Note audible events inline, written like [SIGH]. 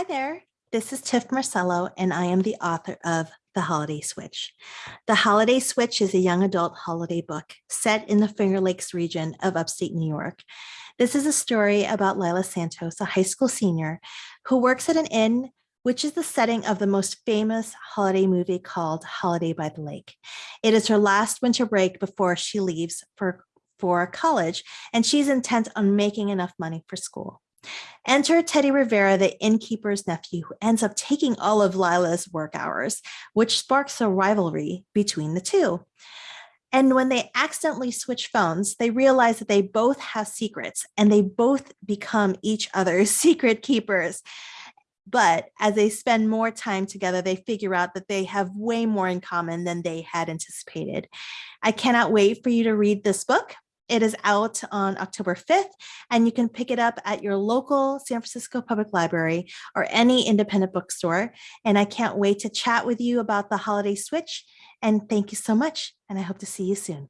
Hi there, this is Tif Marcelo, and I am the author of The Holiday Switch. The Holiday Switch is a young adult holiday book set in the Finger Lakes region of upstate New York. This is a story about Lila Santos, a high school senior who works at an inn, which is the setting of the most famous holiday movie called Holiday by the Lake. It is her last winter break before she leaves for, for college, and she's intent on making enough money for school. Enter Teddy Rivera, the innkeeper's nephew, who ends up taking all of Lila's work hours, which sparks a rivalry between the two. And when they accidentally switch phones, they realize that they both have secrets and they both become each other's [LAUGHS] secret keepers. But as they spend more time together, they figure out that they have way more in common than they had anticipated. I cannot wait for you to read this book. It is out on October 5th, and you can pick it up at your local San Francisco Public Library or any independent bookstore. And I can't wait to chat with you about the holiday switch. And thank you so much. And I hope to see you soon.